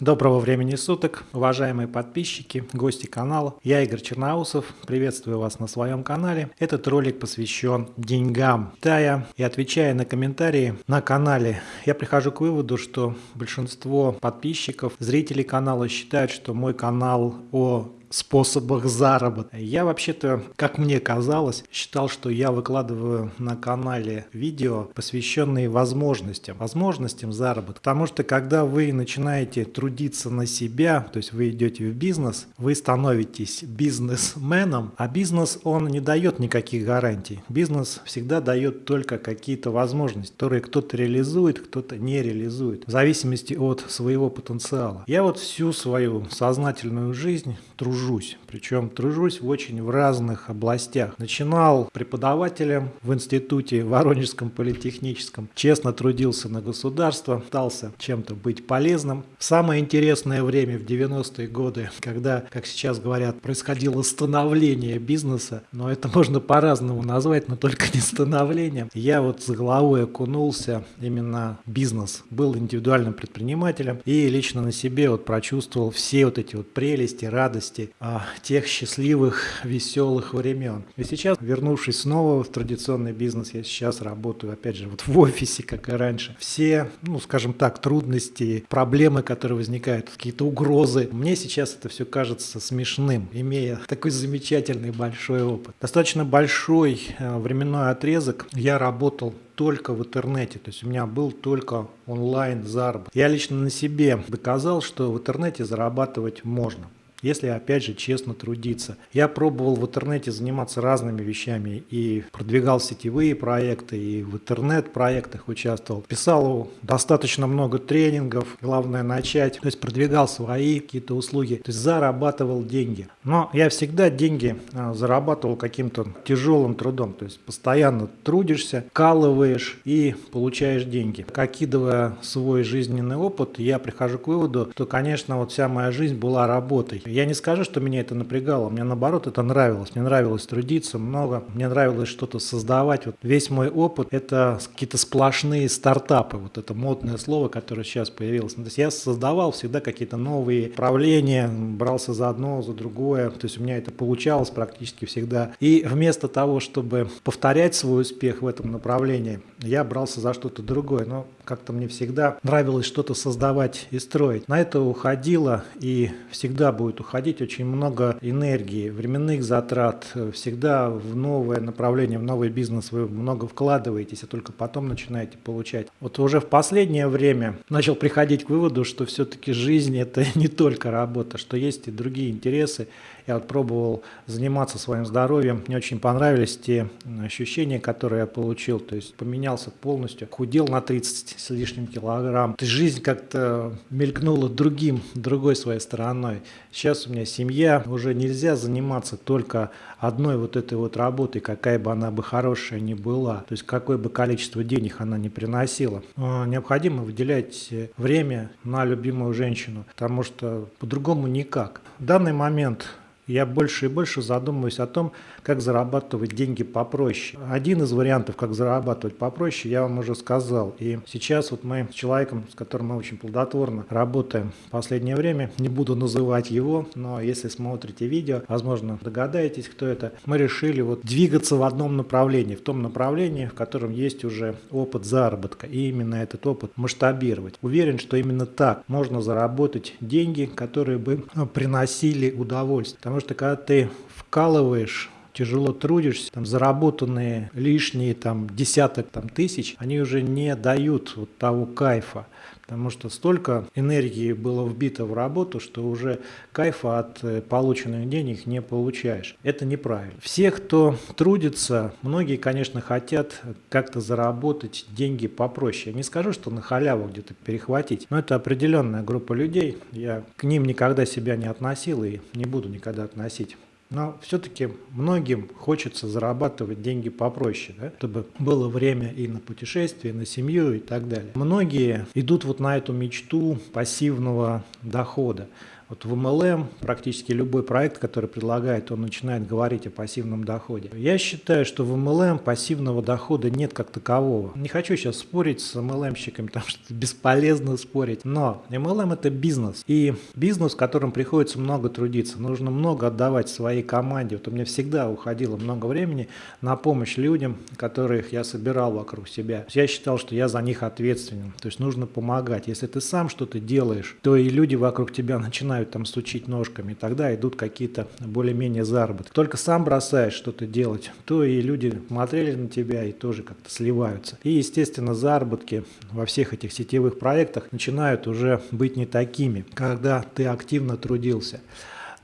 Доброго времени суток, уважаемые подписчики, гости канала. Я Игорь Черноусов, приветствую вас на своем канале. Этот ролик посвящен деньгам. Тая и отвечая на комментарии на канале, я прихожу к выводу, что большинство подписчиков, зрителей канала считают, что мой канал о способах заработка. Я вообще-то, как мне казалось, считал, что я выкладываю на канале видео, посвященные возможностям, возможностям заработка. Потому что когда вы начинаете трудиться на себя, то есть вы идете в бизнес, вы становитесь бизнесменом, а бизнес, он не дает никаких гарантий. Бизнес всегда дает только какие-то возможности, которые кто-то реализует, кто-то не реализует, в зависимости от своего потенциала. Я вот всю свою сознательную жизнь тружусь тружусь. Причем тружусь в очень в разных областях. Начинал преподавателем в институте Воронежском политехническом. Честно трудился на государство, пытался чем-то быть полезным. самое интересное время в 90-е годы, когда, как сейчас говорят, происходило становление бизнеса, но это можно по-разному назвать, но только не становлением. Я вот с головой окунулся именно в бизнес. Был индивидуальным предпринимателем и лично на себе вот прочувствовал все вот эти вот прелести, радости тех счастливых, веселых времен. И сейчас, вернувшись снова в традиционный бизнес, я сейчас работаю, опять же, вот в офисе, как и раньше. Все, ну, скажем так, трудности, проблемы, которые возникают, какие-то угрозы, мне сейчас это все кажется смешным, имея такой замечательный большой опыт. Достаточно большой э, временной отрезок я работал только в интернете, то есть у меня был только онлайн заработок. Я лично на себе доказал, что в интернете зарабатывать можно если опять же честно трудиться. Я пробовал в интернете заниматься разными вещами и продвигал сетевые проекты, и в интернет-проектах участвовал. Писал достаточно много тренингов, главное начать, то есть продвигал свои какие-то услуги, то есть зарабатывал деньги. Но я всегда деньги а, зарабатывал каким-то тяжелым трудом, то есть постоянно трудишься, калываешь и получаешь деньги. Окидывая свой жизненный опыт, я прихожу к выводу, что, конечно, вот вся моя жизнь была работой. Я не скажу, что меня это напрягало, мне наоборот это нравилось. Мне нравилось трудиться много, мне нравилось что-то создавать. Вот весь мой опыт – это какие-то сплошные стартапы, вот это модное слово, которое сейчас появилось. Ну, то есть я создавал всегда какие-то новые направления, брался за одно, за другое. То есть у меня это получалось практически всегда. И вместо того, чтобы повторять свой успех в этом направлении, я брался за что-то другое. Но как-то мне всегда нравилось что-то создавать и строить. На это уходило и всегда будет уходить очень много энергии, временных затрат. Всегда в новое направление, в новый бизнес вы много вкладываетесь, а только потом начинаете получать. Вот уже в последнее время начал приходить к выводу, что все-таки жизнь это не только работа, что есть и другие интересы. Я вот пробовал заниматься своим здоровьем, мне очень понравились те ощущения, которые я получил, то есть поменялся полностью, худел на 30 с лишним килограмм. Жизнь как-то мелькнула другим, другой своей стороной. Сейчас у меня семья, уже нельзя заниматься только одной вот этой вот работой, какая бы она бы хорошая ни была, то есть какое бы количество денег она не приносила. А, необходимо выделять время на любимую женщину, потому что по-другому никак. В данный момент я больше и больше задумываюсь о том, как зарабатывать деньги попроще. Один из вариантов, как зарабатывать попроще, я вам уже сказал. И сейчас вот мы с человеком, с которым мы очень плодотворно работаем в последнее время, не буду называть его, но если смотрите видео, возможно, догадаетесь, кто это, мы решили вот двигаться в одном направлении, в том направлении, в котором есть уже опыт заработка, и именно этот опыт масштабировать. Уверен, что именно так можно заработать деньги, которые бы приносили удовольствие. Потому что когда ты вкалываешь тяжело трудишься, там заработанные лишние там десяток там тысяч, они уже не дают вот того кайфа. Потому что столько энергии было вбито в работу, что уже кайфа от э, полученных денег не получаешь. Это неправильно. Все, кто трудится, многие, конечно, хотят как-то заработать деньги попроще. Я не скажу, что на халяву где-то перехватить, но это определенная группа людей. Я к ним никогда себя не относил и не буду никогда относить. Но все-таки многим хочется зарабатывать деньги попроще, да? чтобы было время и на путешествия, и на семью и так далее. Многие идут вот на эту мечту пассивного дохода. Вот в MLM практически любой проект, который предлагает, он начинает говорить о пассивном доходе. Я считаю, что в MLM пассивного дохода нет как такового. Не хочу сейчас спорить с MLM-щиками, потому что бесполезно спорить, но MLM это бизнес. И бизнес, в котором приходится много трудиться, нужно много отдавать своей команде. Вот у меня всегда уходило много времени на помощь людям, которых я собирал вокруг себя. Я считал, что я за них ответственен. То есть нужно помогать. Если ты сам что-то делаешь, то и люди вокруг тебя начинают там стучить ножками. Тогда идут какие-то более-менее заработки. Только сам бросаешь что-то делать, то и люди смотрели на тебя и тоже как-то сливаются. И, естественно, заработки во всех этих сетевых проектах начинают уже быть не такими, когда ты активно трудился.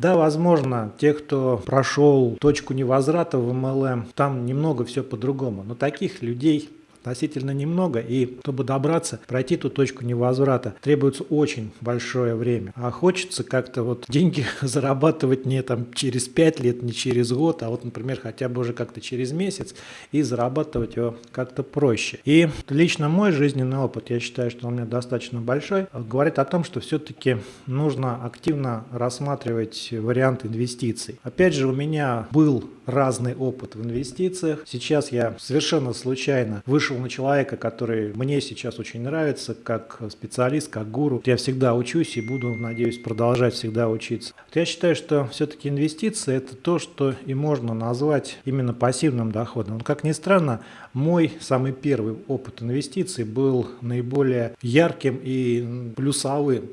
Да, возможно, те, кто прошел точку невозврата в MLM, там немного все по-другому. Но таких людей относительно немного, и чтобы добраться, пройти ту точку невозврата, требуется очень большое время. А хочется как-то вот деньги зарабатывать не там через 5 лет, не через год, а вот, например, хотя бы уже как-то через месяц и зарабатывать его как-то проще. И лично мой жизненный опыт, я считаю, что он у меня достаточно большой, говорит о том, что все-таки нужно активно рассматривать вариант инвестиций. Опять же, у меня был разный опыт в инвестициях. Сейчас я совершенно случайно вышел на человека, который мне сейчас очень нравится, как специалист, как гуру. Я всегда учусь и буду, надеюсь, продолжать всегда учиться. Я считаю, что все-таки инвестиции – это то, что и можно назвать именно пассивным доходом. Как ни странно, мой самый первый опыт инвестиций был наиболее ярким и плюсовым.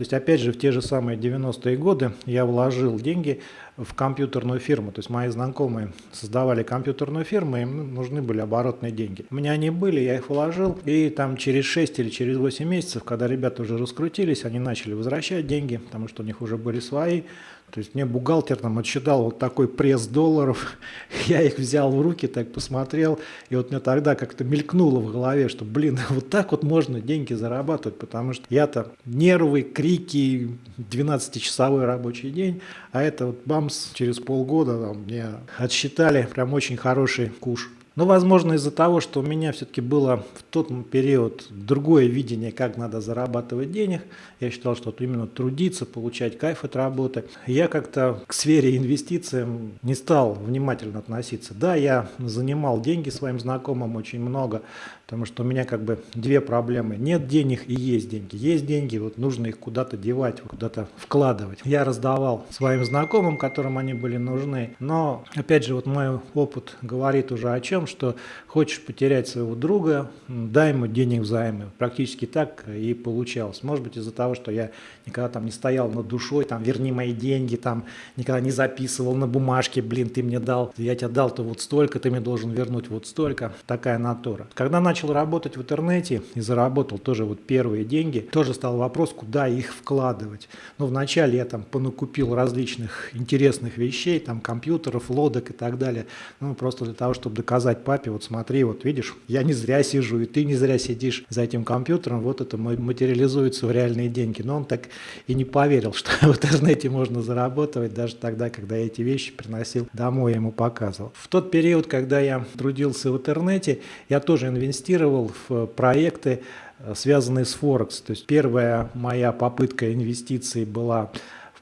То есть, опять же, в те же самые 90-е годы я вложил деньги в компьютерную фирму. То есть мои знакомые создавали компьютерную фирму, им нужны были оборотные деньги. У меня они были, я их вложил, и там через 6 или через 8 месяцев, когда ребята уже раскрутились, они начали возвращать деньги, потому что у них уже были свои. То есть мне бухгалтер там отсчитал вот такой пресс долларов, я их взял в руки, так посмотрел, и вот мне тогда как-то мелькнуло в голове, что, блин, вот так вот можно деньги зарабатывать, потому что я-то нервы, крики, 12-часовой рабочий день, а это вот бамс, через полгода там, мне отсчитали прям очень хороший куш. Но, возможно, из-за того, что у меня все-таки было в тот период другое видение, как надо зарабатывать денег, я считал, что именно трудиться, получать кайф от работы, я как-то к сфере инвестиций не стал внимательно относиться. Да, я занимал деньги своим знакомым очень много, потому что у меня как бы две проблемы. Нет денег и есть деньги. Есть деньги, вот нужно их куда-то девать, куда-то вкладывать. Я раздавал своим знакомым, которым они были нужны, но, опять же, вот мой опыт говорит уже о чем, что хочешь потерять своего друга, дай ему денег взаймы. Практически так и получалось. Может быть из-за того, что я никогда там не стоял над душой, там верни мои деньги, там никогда не записывал на бумажке, блин, ты мне дал, я тебе дал-то вот столько, ты мне должен вернуть вот столько. Такая натура. Когда начал работать в интернете и заработал тоже вот первые деньги, тоже стал вопрос, куда их вкладывать. Ну, вначале я там понакупил различных интересных вещей, там компьютеров, лодок и так далее, ну просто для того, чтобы доказать сказать папе, вот смотри, вот видишь, я не зря сижу, и ты не зря сидишь за этим компьютером, вот это материализуется в реальные деньги. Но он так и не поверил, что в интернете можно заработать, даже тогда, когда я эти вещи приносил домой, я ему показывал. В тот период, когда я трудился в интернете, я тоже инвестировал в проекты, э, связанные с Форекс. То есть первая моя попытка инвестиций была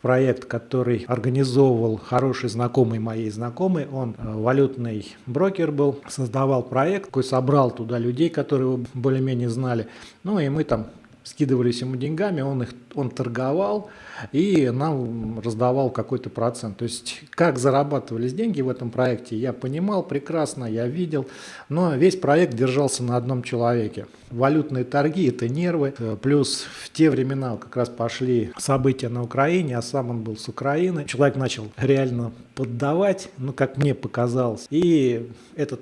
проект, который организовывал хороший знакомый моей знакомый. Он э, валютный брокер был, создавал проект, такой собрал туда людей, которые его более-менее знали. Ну и мы там скидывались ему деньгами, он их он торговал и нам раздавал какой-то процент. То есть как зарабатывались деньги в этом проекте, я понимал прекрасно, я видел, но весь проект держался на одном человеке. Валютные торги – это нервы, плюс в те времена как раз пошли события на Украине, а сам он был с Украины. Человек начал реально поддавать, ну как мне показалось, и этот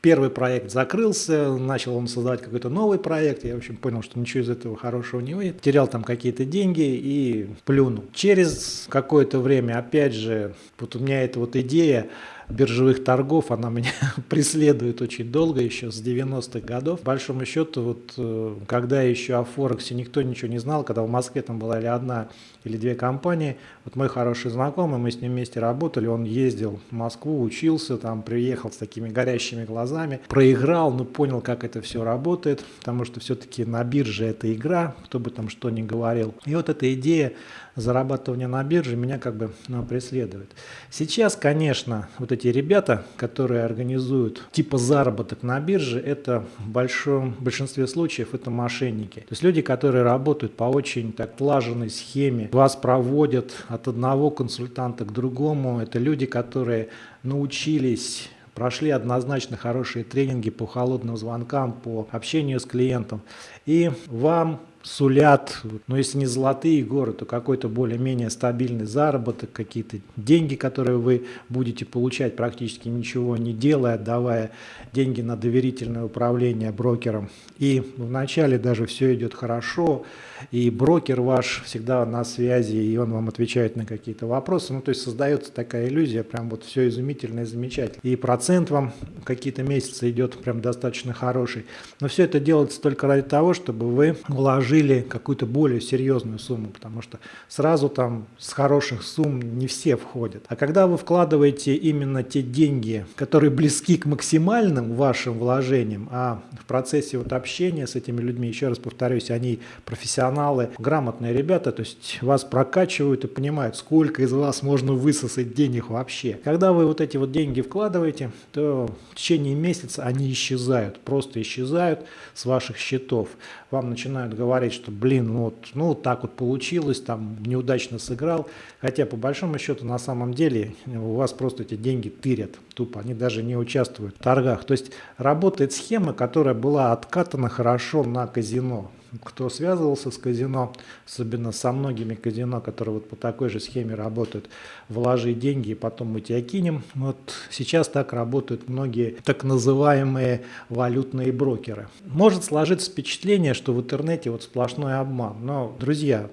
Первый проект закрылся, начал он создавать какой-то новый проект. Я, в общем, понял, что ничего из этого хорошего не выйдет. Терял там какие-то деньги и плюнул. Через какое-то время, опять же, вот у меня эта вот идея биржевых торгов, она меня преследует очень долго, еще с 90-х годов. По большому счету, вот э, когда еще о Форексе никто ничего не знал, когда в Москве там была или одна, или две компании, вот мой хороший знакомый, мы с ним вместе работали, он ездил в Москву, учился, там приехал с такими горящими глазами, проиграл, но понял, как это все работает, потому что все-таки на бирже это игра, кто бы там что ни говорил. И вот эта идея зарабатывания на бирже меня как бы ну, преследует. Сейчас, конечно, вот эти ребята, которые организуют типа заработок на бирже, это в большом большинстве случаев это мошенники. То есть люди, которые работают по очень так слаженной схеме, вас проводят от одного консультанта к другому, это люди, которые научились прошли однозначно хорошие тренинги по холодным звонкам, по общению с клиентом. И вам сулят, ну если не золотые горы, то какой-то более-менее стабильный заработок, какие-то деньги, которые вы будете получать практически ничего не делая, отдавая деньги на доверительное управление брокером. И вначале даже все идет хорошо, и брокер ваш всегда на связи, и он вам отвечает на какие-то вопросы. Ну то есть создается такая иллюзия, прям вот все изумительно и замечательно. И процент вам какие-то месяцы идет прям достаточно хороший. Но все это делается только ради того, чтобы вы вложили вложили какую-то более серьезную сумму, потому что сразу там с хороших сумм не все входят. А когда вы вкладываете именно те деньги, которые близки к максимальным вашим вложениям, а в процессе вот общения с этими людьми, еще раз повторюсь, они профессионалы, грамотные ребята, то есть вас прокачивают и понимают, сколько из вас можно высосать денег вообще. Когда вы вот эти вот деньги вкладываете, то в течение месяца они исчезают, просто исчезают с ваших счетов. Вам начинают говорить, говорить, что, блин, ну вот, ну так вот получилось, там неудачно сыграл. Хотя по большому счету на самом деле у вас просто эти деньги тырят тупо, они даже не участвуют в торгах. То есть работает схема, которая была откатана хорошо на казино кто связывался с казино, особенно со многими казино, которые вот по такой же схеме работают, вложи деньги и потом мы тебя кинем. Вот сейчас так работают многие так называемые валютные брокеры. Может сложиться впечатление, что в интернете вот сплошной обман. Но, друзья,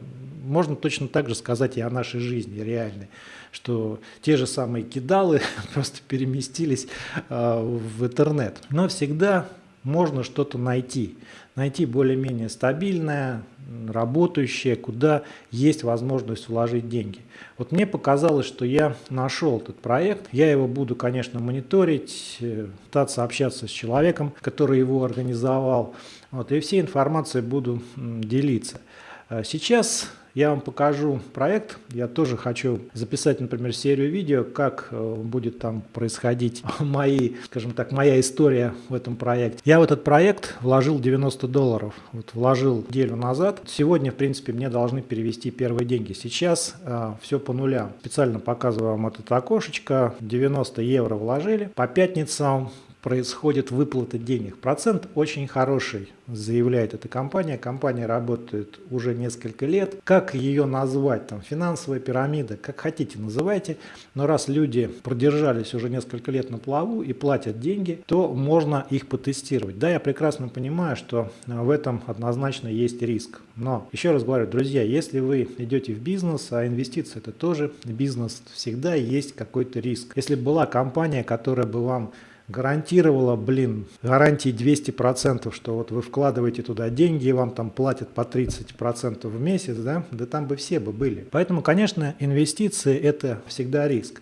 можно точно так же сказать и о нашей жизни реальной, что те же самые кидалы просто переместились э, в интернет. Но всегда можно что-то найти. Найти более-менее стабильное, работающее, куда есть возможность вложить деньги. Вот мне показалось, что я нашел этот проект. Я его буду, конечно, мониторить, э, пытаться общаться с человеком, который его организовал. Вот, и всей информацией буду делиться. А сейчас я вам покажу проект. Я тоже хочу записать, например, серию видео, как э, будет там происходить мои, скажем так, моя история в этом проекте. Я в этот проект вложил 90 долларов. Вот вложил неделю назад. Сегодня, в принципе, мне должны перевести первые деньги. Сейчас э, все по нулям. Специально показываю вам это окошечко. 90 евро вложили. По пятницам происходит выплата денег. Процент очень хороший, заявляет эта компания. Компания работает уже несколько лет. Как ее назвать? Там финансовая пирамида, как хотите называйте. Но раз люди продержались уже несколько лет на плаву и платят деньги, то можно их потестировать. Да, я прекрасно понимаю, что в этом однозначно есть риск. Но еще раз говорю, друзья, если вы идете в бизнес, а инвестиции это тоже бизнес, всегда есть какой-то риск. Если была компания, которая бы вам гарантировала, блин, гарантии 200%, что вот вы вкладываете туда деньги и вам там платят по 30% в месяц, да, да там бы все бы были. Поэтому, конечно, инвестиции это всегда риск.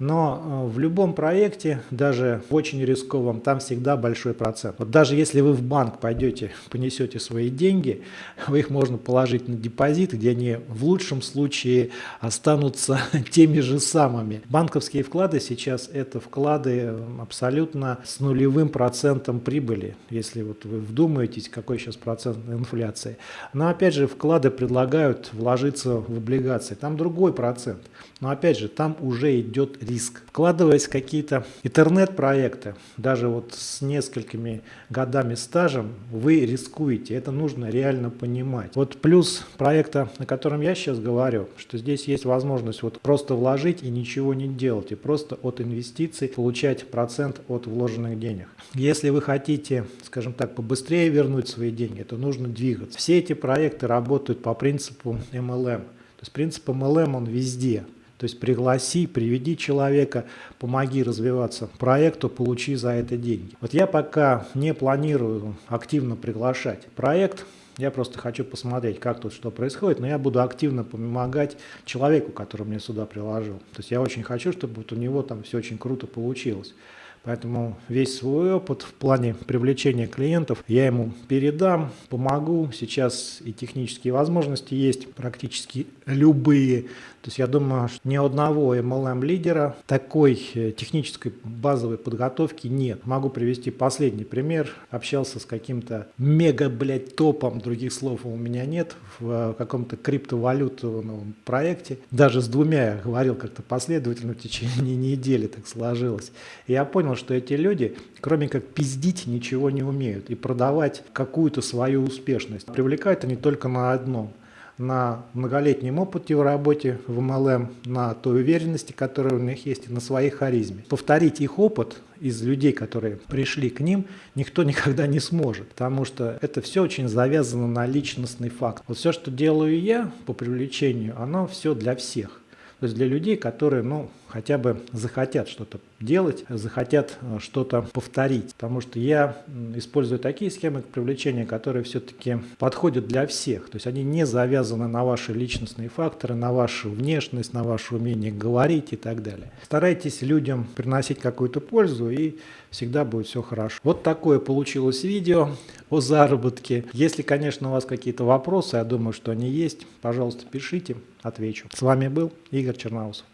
Но э, в любом проекте, даже в очень рисковом, там всегда большой процент. Вот даже если вы в банк пойдете, понесете свои деньги, вы их можно положить на депозит, где они в лучшем случае останутся теми же самыми. Банковские вклады сейчас это вклады э, абсолютно с нулевым процентом прибыли, если вот вы вдумаетесь, какой сейчас процент инфляции. Но опять же вклады предлагают вложиться в облигации, там другой процент. Но опять же там уже идет риск. Вкладываясь в какие-то интернет-проекты, даже вот с несколькими годами стажем, вы рискуете. Это нужно реально понимать. Вот плюс проекта, о котором я сейчас говорю, что здесь есть возможность вот просто вложить и ничего не делать, и просто от инвестиций получать процент от вложенных денег. Если вы хотите, скажем так, побыстрее вернуть свои деньги, то нужно двигаться. Все эти проекты работают по принципу MLM. То есть принцип MLM он везде. То есть пригласи, приведи человека, помоги развиваться проекту, получи за это деньги. Вот я пока не планирую активно приглашать проект, я просто хочу посмотреть, как тут что происходит, но я буду активно помогать человеку, который мне сюда приложил. То есть я очень хочу, чтобы вот у него там все очень круто получилось. Поэтому весь свой опыт в плане привлечения клиентов я ему передам, помогу. Сейчас и технические возможности есть практически любые. То есть я думаю, что ни одного MLM-лидера такой э, технической базовой подготовки нет. Могу привести последний пример. Общался с каким-то мега, блядь, топом, других слов у меня нет, в каком-то криптовалютном проекте. Даже с двумя говорил как-то последовательно в течение недели так сложилось. И я понял, что эти люди, кроме как пиздить, ничего не умеют. И продавать какую-то свою успешность. Привлекают они только на одном на многолетнем опыте в работе в MLM, на той уверенности, которая у них есть, и на своей харизме. Повторить их опыт из людей, которые пришли к ним, никто никогда не сможет, потому что это все очень завязано на личностный факт. Вот все, что делаю я по привлечению, оно все для всех. То есть для людей, которые, ну, хотя бы захотят что-то делать, захотят э, что-то повторить. Потому что я использую такие схемы привлечения, которые все-таки подходят для всех. То есть они не завязаны на ваши личностные факторы, на вашу внешность, на ваше умение говорить и так далее. Старайтесь людям приносить какую-то пользу и всегда будет все хорошо. Вот такое получилось видео о заработке. Если, конечно, у вас какие-то вопросы, я думаю, что они есть, пожалуйста, пишите, отвечу. С вами был Игорь Черноусов.